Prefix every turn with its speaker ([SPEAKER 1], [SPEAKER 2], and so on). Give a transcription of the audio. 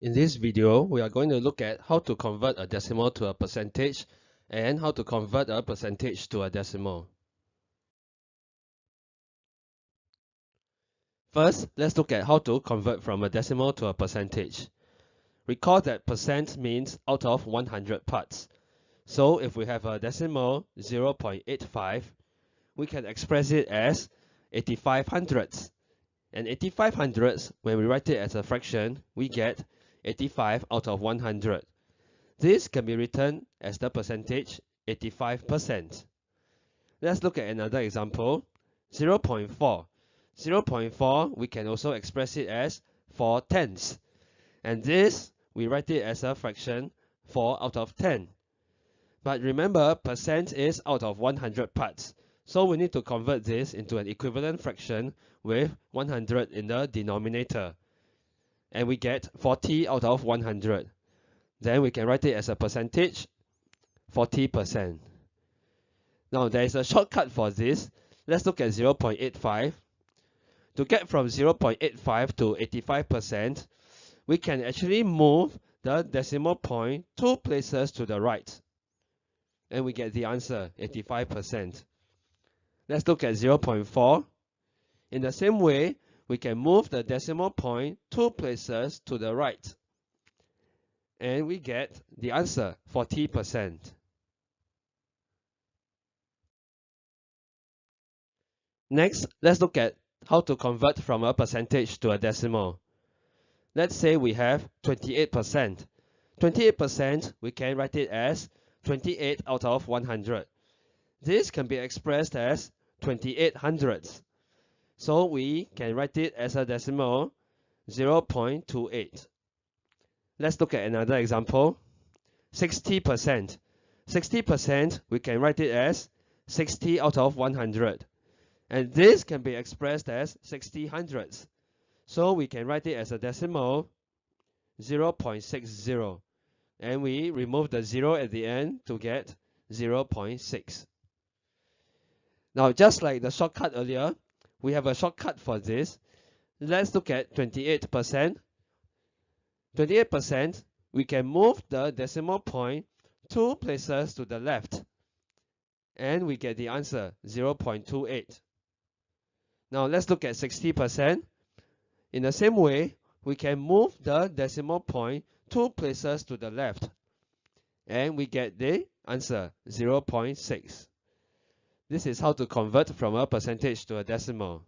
[SPEAKER 1] In this video, we are going to look at how to convert a decimal to a percentage and how to convert a percentage to a decimal. First, let's look at how to convert from a decimal to a percentage. Recall that percent means out of 100 parts. So if we have a decimal 0.85, we can express it as 85 hundredths. And 85 hundredths, when we write it as a fraction, we get 85 out of 100. This can be written as the percentage 85%. Let's look at another example. 0 0.4. 0 0.4, we can also express it as 4 tenths. And this, we write it as a fraction 4 out of 10. But remember, percent is out of 100 parts. So we need to convert this into an equivalent fraction with 100 in the denominator and we get 40 out of 100. Then we can write it as a percentage, 40%. Now there is a shortcut for this. Let's look at 0.85. To get from 0.85 to 85%, we can actually move the decimal point two places to the right. And we get the answer, 85%. Let's look at 0.4. In the same way, we can move the decimal point two places to the right. And we get the answer, 40%. Next, let's look at how to convert from a percentage to a decimal. Let's say we have 28%. 28%, we can write it as 28 out of 100. This can be expressed as 28 hundredths. So we can write it as a decimal 0.28. Let's look at another example. 60%. 60% we can write it as 60 out of 100. And this can be expressed as 60 hundredths. So we can write it as a decimal 0.60. And we remove the 0 at the end to get 0.6. Now just like the shortcut earlier, we have a shortcut for this. Let's look at 28%. 28%, we can move the decimal point two places to the left. And we get the answer, 0.28. Now let's look at 60%. In the same way, we can move the decimal point two places to the left. And we get the answer, 0.6. This is how to convert from a percentage to a decimal.